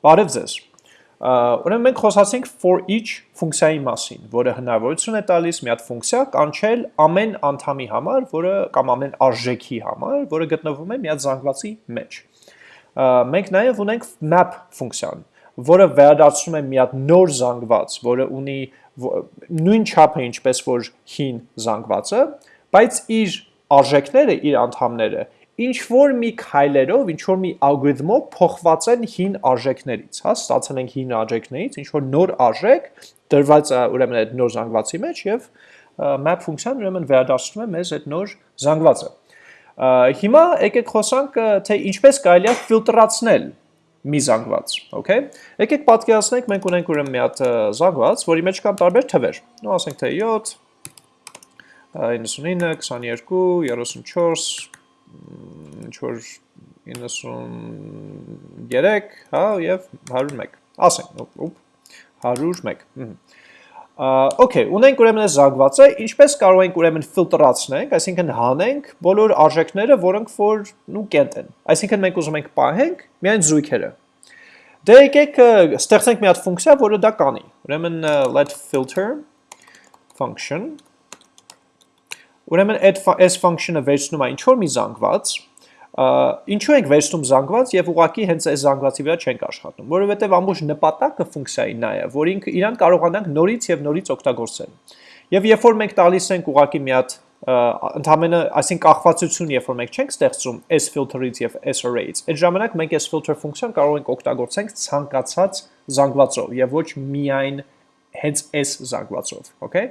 Բարև ձեզ։ Ուրեմն մենք խոսացինք for each ֆունկցիայի մասին, որը հնարավորություն է տալիս մի հատ ֆունկցիա կանչել ամեն անդամի համար, որը կամ ամեն արժեքի համար, որը գտնվում է մի հատ զանգվածի մեջ։ Մենք նաև ունենք map ֆունկցիան, որը վերադարձնում է մի հատ նոր զանգված, որը ունի նույն չափը ինչպես որ հին զանգվածը, բայց իր արժեքները, իր անդամները ինչ որ մի քայլերով, ինչ որ մի ալգորիթմով փոխված են հին արժեքներից, հա, ստացել ենք հին արժեքներից, ինչ որ նոր արժեք դրված ուրեմն այդ նոր զանգվածի մեջ եւ map ֆունկցիան ուրեմն վերադարձնում է մեզ այդ նոր զանգվածը։ Հիմա եկեք խոսանք թե ինչպես կարելի է ֆիլտրացնել մի զանգված, okay։ Եկեք պատկերացնենք մենք ունենք ուրեմն մի հատ զանգված, որի մեջ կան տարբեր թվեր։ Ну, ասենք թե 7 99 22 34 ինչ որ 93, հա, եւ 101։ Ասենք, ուպ 101։ Okay, ունենք ուրեմն զանգվածը, ինչպես կարող ենք ուրեմն ֆիլտրացնենք, այսինքն հանենք բոլոր արժեքները, որոնք որ նու կենտ են։ Այսինքն մենք ուզում ենք պահենք միայն զույգերը։ Դե եկեք ստեղծենք մի հատ ֆունկցիա, որը դա կանի։ Ուրեմն let filter function Ուրեմն այդ այս function-ը վերցնում է ինչ որ մի զանգված, ինչու ենք վերցնում զանգված եւ ուղակի հենց այս զանգվածի վրա չենք աշխատում, որովհետեւ ամբողջ նպատակը ֆունկցիայի նա է, որ ինքը իրան կարողանանք նորից եւ նորից օգտագործել։ Եվ երբ որ մենք տալիս ենք ուղակի մի հատ ընդհանրապես, այսինքն կախվածություն, երբ որ մենք չենք ստեղծում s filter-ից եւ s array-ից, այդ ժամանակ մենք s filter ֆունկցիան կարող ենք օգտագործենք ցանկացած զանգվածով եւ ոչ միայն հենց s զանգվածով, okay։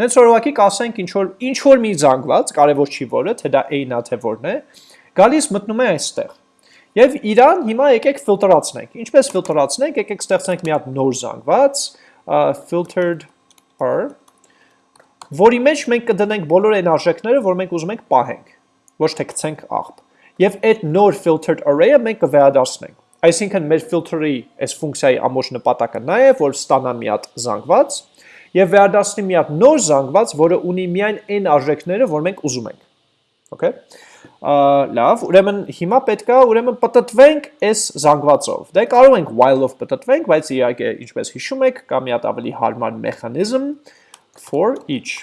Դենց ուղղակի կասենք ինչ որ ինչ որ մի զանգված, կարևոր չի որը, թե դա a-ն է, թե որն է, գալիս մտնում է այստեղ։ Եվ իրան հիմա եկեք ֆիլտրացնենք։ Ինչպես ֆիլտրացնենք, եկեք ստեղծենք մի հատ նոր զանգված, filtered per, որի մեջ մենք կդնենք բոլոր այն արժեքները, որ մենք ուզում ենք պահենք, ոչ թե գցենք աղբ։ Եվ այդ նոր filtered array-ը մենք կվերադարձնենք։ Այսինքն մեր filter-ի այս ֆունկցիայի ամբողջ նպատակը նա է, որ ստանա մի հատ զանգված եւ վերադարձնի մի հատ նոր զանգված, որը ունի միայն այն արժեքները, որ մենք ուզում ենք։ Okay։ Լավ, ուրեմն հիմա պետքա ուրեմն պատտվենք այս զանգվածով։ Դե կարող ենք while-ով պատտվենք, բայց իհարկե, ինչպես հիշում եք, կա մի հատ ավելի հարմար մեխանիզմ for each։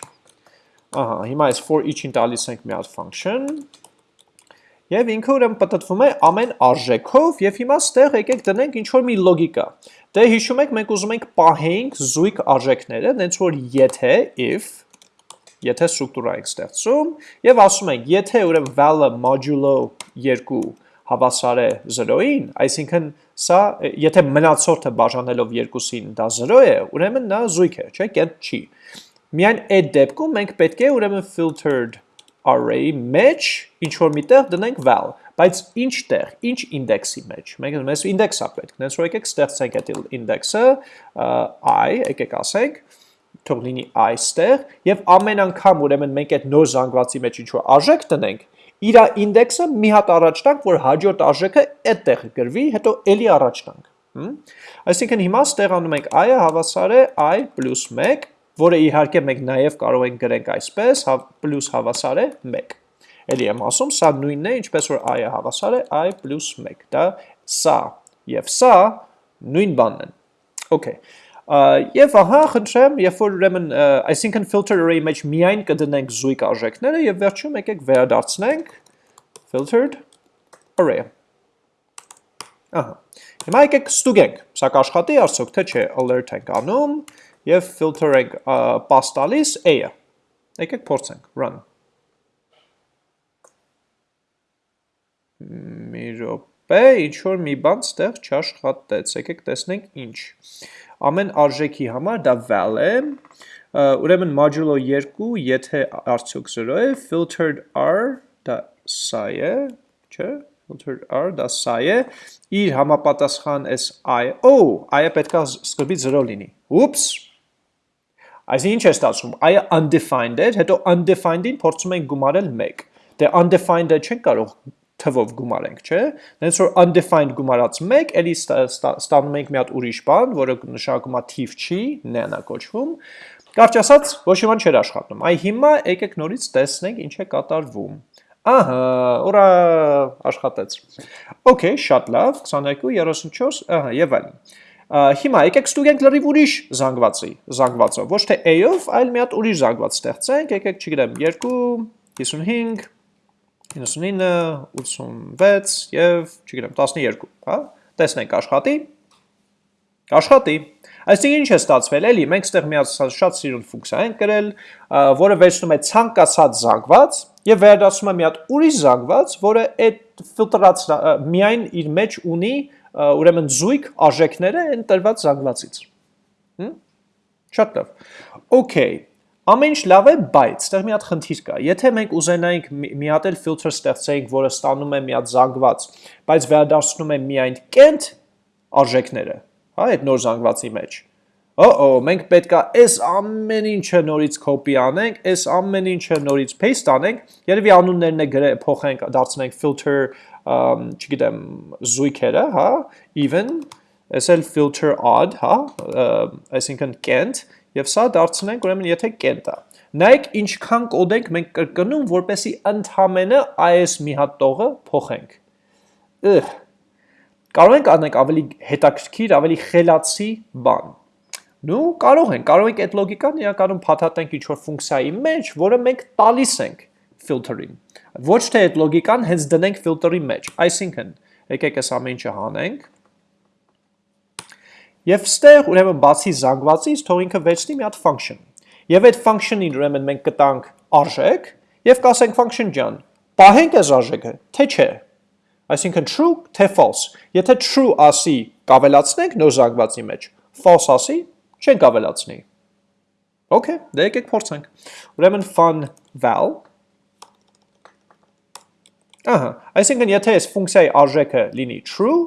Ահա, հիմա այս for each-ին տալիս ենք մի հատ function, Եվ ինքը ուրեմն պատտվում է ամեն արժեքով եւ հիմա ստեղ եկեք դնենք ինչ որ մի լոգիկա։ Դե հիշում եք մենք ուզում ենք պահենք զույգ արժեքները, դենց որ եթե if եթե ստրուկտուրա ենք ստեղծում եւ ասում ենք եթե ուրեմն val-ը modulo 2 հավասար է 0-ին, այսինքն սա եթե մնացորդը բաժանելով 2-ին դա 0 է, ուրեմն նա զույգ է, չէ՞, կետ չի։ Միայն այդ դեպքում մենք պետք է ուրեմն filtered array մեջ ինչ որ միտեղ դնենք val, բայց ինչ տեղ, ինչ ինդեքսի մեջ։ Մենք մեզ ինդեքսա պետք։ Դենց որ եկեք ստեղծենք այդ ինդեքսը i, եկեք ասենք, թող լինի այստեղ եւ ամեն անգամ ուրեմն մենք այդ նոր զանգվածի մեջ ինչ որ արժեք տնենք, իր ինդեքսը մի հատ առաջ տանք, որ հաջորդ արժեքը այդտեղ գրվի, հետո էլի առաջ տանք։ Այսինքն հիմա ստեղանում ենք i-ը հավասար է i + 1, որը իհարկե մենք նաև կարող ենք գրենք այսպես, պլյուս հավասար է 1։ Էլի եմ ասում, սա նույնն է, ինչպես որ i-ը հավասար է i + 1։ Դա սա եւ սա նույն բանն են։ Okay։ Եվ ահա խնդրեմ, երբ որ ուրեմն, այսինքն filter array մեջ միայն կդնենք զույգ արժեքները եւ վերջում եկեք վերադարձնենք filtered array։ Ահա։ Հիմա եկեք ստուգենք, սա կաշխատի արդյոք թե չէ, alert ենք անում եւ filter ենք pass տալիս a-ը։ Եկեք փորձենք, run։ Մի րոպե, ինչ որ մի բան ստեղ չաշխատեց, եկեք տեսնենք ինչ ամեն արժեքի համար դա val է, ուրեմն modulo 2, եթե արդյոք 0 է, filtered r, դա սա է, չէ, filtered r, դա սա է, իր համապատասխան այս i, oh, i-ը պետքա սկրբի 0 լինի, ուպս, Այսինքն ինչ է ստացվում, i-ը undefined էր, հետո undefined-ին փորձում ենք գումարել 1, դե undefined-ը չենք կարող թվով գումարենք, չէ։ Դենց որ undefined գումարած 1, էլի ստանում ենք մի հատ ուրիշ բան, որը նշանակում է թիվ չի, նենա կոչվում։ Կարճ ասած, ոչ մի բան չէր աշխատում։ Այ հիմա եկեք նորից տեսնենք ինչ է կատարվում։ Ահա, ուրա աշխատեց։ Okay, շատ լավ, 22, 34, ահա, եւ այլն։ Հիմա եկեք ստուգենք լրիվ ուրիշ զանգվածի, զանգվածով, ոչ թե A-ով, այլ մի հատ ուրիշ զանգված ստեղծենք, եկեք, չգիտեմ, 2, 55, 99, 86 եւ, չգիտեմ, 12, հա։ Տեսնենք աշխատի։ Աշխատի։ Այսինքն ինչ է ստացվել, էլի, մենք ստեղ մի շատ սիրուն ֆունկցիա ենք գրել, որը վերցնում է ցանկացած զանգված եւ վերադասում է մի հատ ուրիշ զանգված, որը այդ ֆիլտրած միայն իր մեջ ունի ուրեմն զույգ արժեքները այն տրված զանգվածից։? Շատ լավ։ Okay, Ամեն ինչ լավ է, բայց այդտեղ մի հատ խնդիր կա։ Եթե մենք ուզենայինք մի հատ էլ ֆիլտր ստեղծեինք, որը ստանում է մի հատ զանգված, բայց վերադարձնում է միայն կենտ արժեքները, հա, այդ նոր զանգվածի մեջ։ Օ-օ, մենք պետքա այս ամեն ինչը նորից copy անենք, այս ամեն ինչը նորից paste անենք, երևի անուններն է գրե փոխենք, դարձնենք filter, չգիտեմ, զույգերը, հա, even, այս էլ filter odd, հա, այսինքն կենտ, եւ սա դարձնենք ուրեմն եթե կենտ է։ Նայեք ինչքան կոդ ենք մենք կրկնում, որպեսի ընդհանրապես այս մի հատ տողը փոխենք։ Ըհ Կարող ենք անենք ավելի հետաքրքիր, ավելի խելացի բան։ Նու կարող ենք, կարող ենք այդ լոգիկան իրականում փաթաթենք ինչ-որ ֆունկցիայի մեջ, որը մենք տալիս ենք filter-ին։ Ոչ թե այդ լոգիկան հենց դնենք filter-ի մեջ։ Այսինքն, եկեք այս ամեն ինչը հանենք։ Եվ ստեղ ուրեմն բացի զանգվածից թող ինքը վերցնի մի հատ function։ Եվ այդ function-ին ուրեմն մենք կտանք արժեք եւ կասենք function ջան, պահենք այս արժեքը, թե չէ։ Այսինքն true թե false։ Եթե true ասի կավելացնենք նոր զանգվածի մեջ, false ասի չենք ավելացնի։ Okay, դե եկեք փորձենք։ Ուրեմն fun val Ահա, այսինքն եթե այս ֆունկցիայի արժեքը լինի true,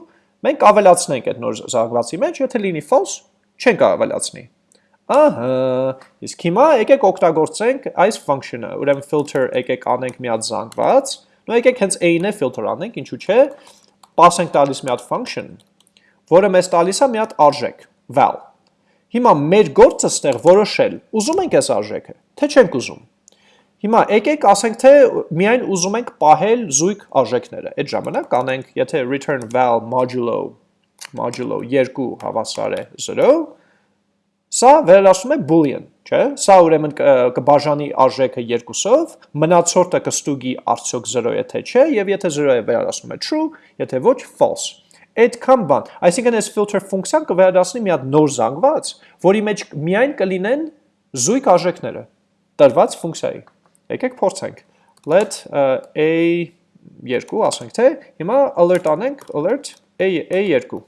մենք ավելացնենք այդ նոր զանգվածի մեջ, եթե լինի false, չենք ավելացնի։ Ահա, իսկ հիմա եկեք օգտագործենք այս function-ը, ուրեմն filter եկեք անենք մի հատ զանգված, Նո եկեք հենց a-ն է filter անենք, ինչու՞ չէ, pass ենք տալիս մի հատ function, որը մեզ տալիս է մի հատ արժեք, val։ Հիմա մեր գործը ստեղ որոշել, ուզում ենք այս արժեքը, թե չենք ուզում։ Հիմա եկեք ասենք թե միայն ուզում ենք պահել զույգ արժեքները։ Այդ ժամանակ կանենք, եթե return val modulo modulo 2 հավասար է 0, Սա վերադասում է boolean, չէ՞։ Սա ուրեմն կբաժանի արժեքը երկուսով, մնացորդը կստուգի արդյոք 0 է թե չէ, եւ եթե 0 է վերադասում է true, եթե ոչ false։ Այդքան բան, այսինքն այս filter ֆունկցիան կվերադասնի մի հատ նոր զանգված, որի մեջ միայն կլինեն զույգ արժեքները տրված ֆունկցիայի։ Եկեք փորձենք։ Let a2 ասենք թե հիմա alert անենք, alert a2։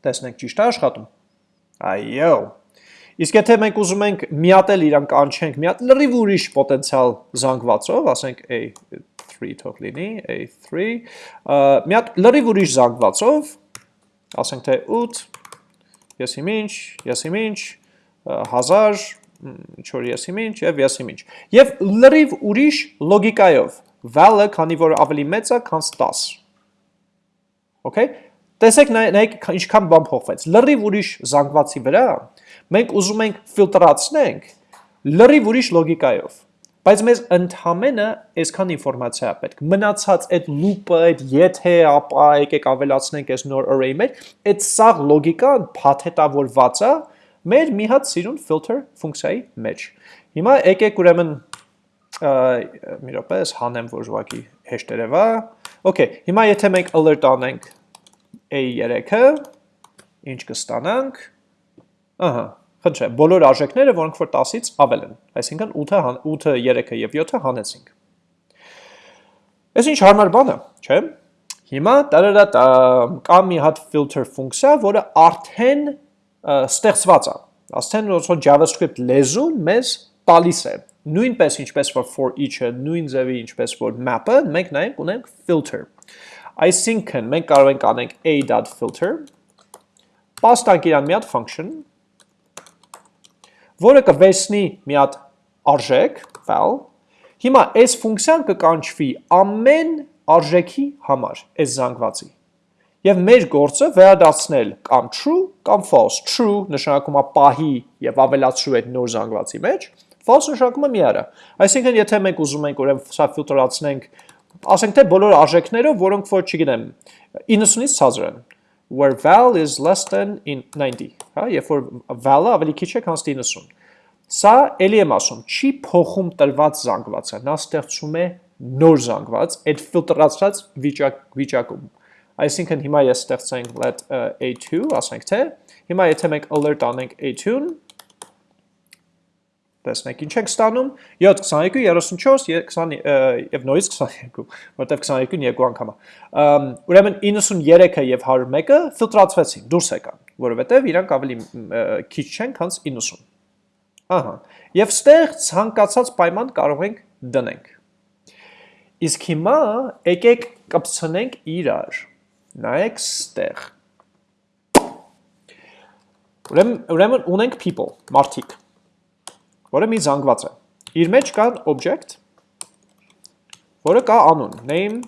Տեսնենք ճիշտ է աշխատում։ Այո, Իսկ եթե մենք ուզում ենք միատել իրան կանչենք մի հատ լրիվ ուրիշ պոտենցիալ զանգվածով, ասենք A3 թող լինի, A3, մի հատ լրիվ ուրիշ զանգվածով, ասենք թե 8, ես իմ ինչ, ես իմ ինչ, 1000, ինչ որ ես իմ ինչ եւ ես իմ ինչ։ Եվ լրիվ ուրիշ լոգիկայով, val-ը քանի որ ավելի մեծ է, քան 10։ Okay? Տեսեք նայեք ինչքան բան փոխվեց։ Լրիվ ուրիշ զանգվածի վրա մենք ուզում ենք ֆիլտրացնենք լրիվ ուրիշ լոգիկայով։ Բայց մեզ ընդհանրը այսքան ինֆորմացիա է պետք։ Մնացած այդ loop-ը, այդ եթե, ապա եկեք ավելացնենք այս նոր array-ի մեջ, այդ սաղ լոգիկան փաթեթավորված է մեր մի հատ սիրուն filter ֆունկցիայի մեջ։ Հիմա եկեք ուրեմն մի րոպե, հանեմ որ ուղղակի հեշտ երևա։ Okay, հիմա եթե մենք alert անենք A3-ը, ինչ կստանանք։ Ահա, խնդրեմ, բոլոր արժեքները, որոնք որ 10-ից ավել են, այսինքն 8-ը, 8-ը, 3-ը եւ 7-ը հանեցինք։ Այս ինչ հարմար բան է, չէ՞։ Հիմա տարարատա կա մի հատ filter ֆունկցիա, որը արդեն ստեղծված է։ Աստեն որ JavaScript լեզուն մեզ տալիս է։ Նույնպես ինչպես որ for each-ը, նույն ձևի ինչպես որ map-ը, մենք նայենք ունենք filter։ Այսինքն մենք կարող ենք անենք a.filter, պաստանք իրան մի հատ function, որը կվերցնի մի հատ արժեք, val, հիմա այս ֆունկցիան կկանչվի ամեն արժեքի համար, այս զանգվածի։ Եվ մեր գործը վերադարձնել կամ true կամ false։ True նշանակում է պահի եւ ավելացրու այդ նոր զանգվածի մեջ, false նշանակում է միարա։ Այսինքն եթե մենք ուզում ենք ուրեմն սա ֆիլտրացնենք ասենք թե բոլոր արժեքները, որոնք որ չգիտեմ 90-ից ցածր են where val is less than in 90, հա, երբ որ val-ը ավելի քիչ է, քան 90։ Սա էլի եմ ասում, չի փոխում տրված զանգվածը, նա ստեղծում է նոր զանգված այդ ֆիլտրացած վիճակ վիճակում։ Այսինքն հիմա ես ստեղծենք let a2, ասենք թե, հիմա եթե մենք alert անենք a2-ն, Տեսնեք, ինչ ենք ստանում 7, 22, 34, 20 եւ նորից 22, որտեվ 22-ն երկու անգամ է։ Ուրեմն 93-ը եւ 101-ը ֆիլտրացվեցին, դուրս եկան, որովհետեւ իրանք ավելի քիչ չեն, քան 90։ Ահա։ Եվ ստեղ ցանկացած պայման կարող ենք դնենք։ Իսկ հիմա եկեք կպցնենք իրար։ Նայեք ստեղ։ Ուրեմն ուրեմն ունենք people, մարդիկ որը մի զանգված է։ Իր մեջ կա object, որը կա անուն, name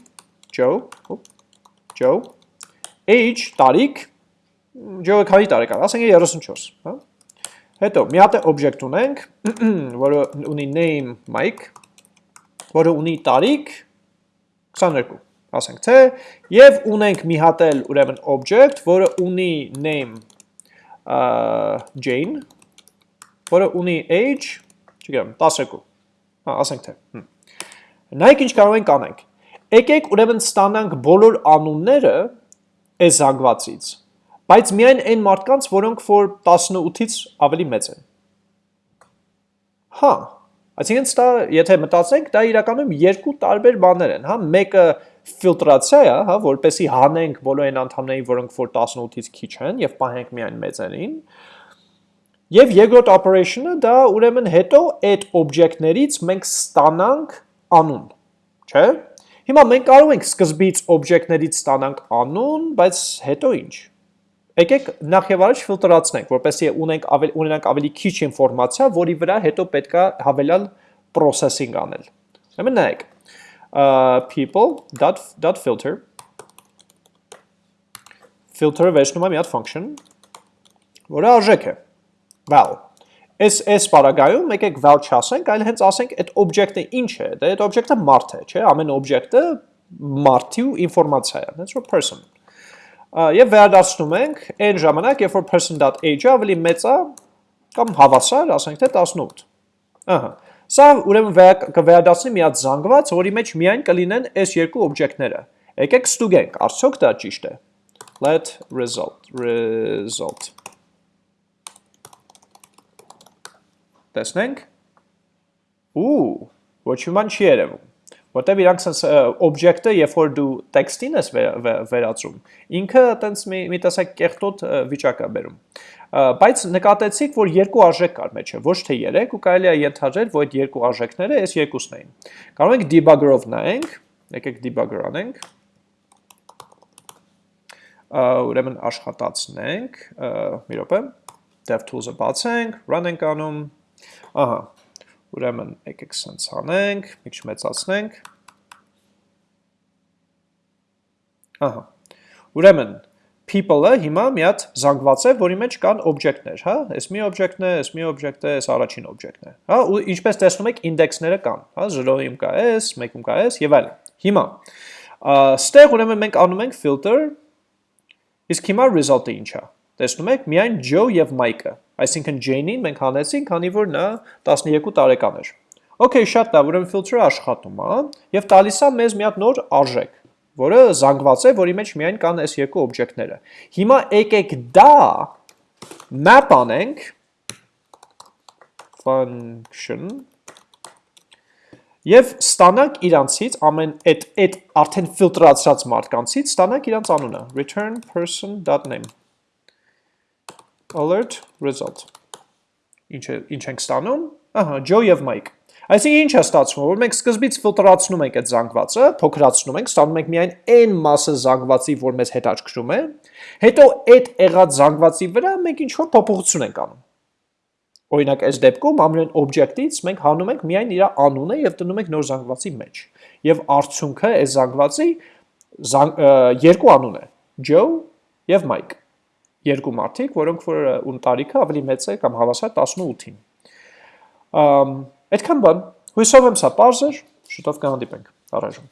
Joe, Joe, age տարիք, Joe-ը քանի տարեկան, ասենք 34, հա։ Հետո մի հատ object ունենք, որը ունի name Mike, որը ունի տարիք 22, ասենք թե, եւ ունենք մի հատ էլ ուրեմն object, որը ունի name Jane, որը ունի age, չգիտեմ, 12։ Հա, ասենք թե։ Նայեք ինչ կարող ենք անենք։ Եկեք ուրեմն ստանանք բոլոր անունները այս զանգվածից, բայց միայն այն մարդկանց, որոնք որ 18-ից ավելի մեծ են։ Հա, այսինքն դա եթե մտածենք, դա իրականում երկու տարբեր բաներ են, հա, մեկը ֆիլտրացիա է, հա, որպեսի հանենք բոլոր այն անդամներին, որոնք որ 18-ից քիչ են եւ պահենք միայն մեծերին, Եվ երկրորդ operation-ը դա ուրեմն հետո այդ object-ներից մենք ստանանք անուն, չէ՞։ Հիմա մենք կարող ենք սկզբից object-ներից ստանանք անուն, բայց հետո ինչ։ Եկեք նախ եւ առաջ ֆիլտրացնենք, որպեսզի ունենք ավելի ունենանք ավելի քիչ ինֆորմացիա, որի վրա հետո պետքա հավելյալ processing անել։ Ուրեմն նայեք people.filter filter-ը վերցնում է մի հատ function, որը արժեք է val Այս այս պարագայում եկեք val չասենք, այլ հենց ասենք այդ օբյեկտը ինչ է, դա այդ օբյեկտը մարդ է, չէ՞, ամեն օբյեկտը մարդի ու ինֆորմացիա է, հենց որ person։ Եվ վերադասնում ենք այն ժամանակ, երբ որ person.age-ը ավելի մեծ է կամ հավասար, ասենք թե 18։ Ահա։ Սա ուրեմն կվերադասնի մի հատ զանգված, որի մեջ միայն կլինեն այս երկու օբյեկտները։ Եկեք ստուգենք, արդյոք դա ճիշտ է։ Let result result. Տեսնենք։ Ու ոչ ոման չի երևում որտեվ իրանք sense օբյեկտը երբ որ դու տեքստին ես վերածում ինքը այտենց մի մի տեսակ կեղտոտ վիճակ է բերում բայց նկատեցիք որ երկու արժեք կար մեջը ոչ թե 3 ու կարելի է ենթադրել որ այդ երկու արժեքները այս երկուսն էին կարող ենք debugger-ով նայենք եկեք debugger անենք ուրեմն աշխատացնենք մի րոպե DevTools-ը բացենք run ենք անում Ահա, ուրեմն եկեք սենց անենք, մի քիչ մեծացնենք։ Ահա, ուրեմն people-ը հիմա մի հատ զանգված է, որի մեջ կան օբյեկտներ, հա, այս մի օբյեկտն է, այս մի օբյեկտ է, այս առաջին օբյեկտն է, հա, ու ինչպես տեսնում եք, ինդեքսները կան, հա, 0-ում կա s, 1-ում կա s եւ այլն։ Հիմա, ստեղ ուրեմն մենք անում ենք filter, իսկ հիմա result-ը ինչ է։ Տեսնում եք, միայն Joe եւ Mike-ը, այսինքն Jane-ին մենք հանեցինք, քանի որ նա 12 տարեկան էր։ Okay, շատ լավ, ուրեմն filter-ը աշխատում է եւ տալիս է մեզ մի հատ նոր արժեք, որը զանգված է, որի մեջ միայն կան այս երկու օբյեկտները։ Հիմա եկեք դա map անենք function Եվ ստանանք իրանցից ամեն այդ այդ արդեն ֆիլտրացրած մարդկանցից ստանանք իրանց անունը return person.name alert result։ Ինչ է ինչ ենք ստանում։ Ահա, Joe եւ Mike։ Այսինքն ինչ է ստացվում, որ մենք սկզբից ֆիլտրացնում ենք այդ զանգվածը, փոքրացնում ենք, ստանում ենք միայն այն մասը զանգվածի, որ մեզ հետաքրքրում է, հետո այդ եղած զանգվածի վրա մենք ինչ որ փոփոխություն ենք անում։ Օրինակ, այս դեպքում ամեն օբյեկտից մենք հանում ենք միայն իր անունը եւ դնում ենք նոր զանգվածի մեջ։ Եվ արդյունքը այս զանգվածի երկու անուն է՝ Joe եւ Mike երկու մարդիկ, որոնք որ ուն տարիքը ավելի մեծ է կամ հավասար 18-ին։ Ամ այդքան բան։ Հույսով եմ սա པարզ էր, շուտով կհանդիպենք։ Առայժմ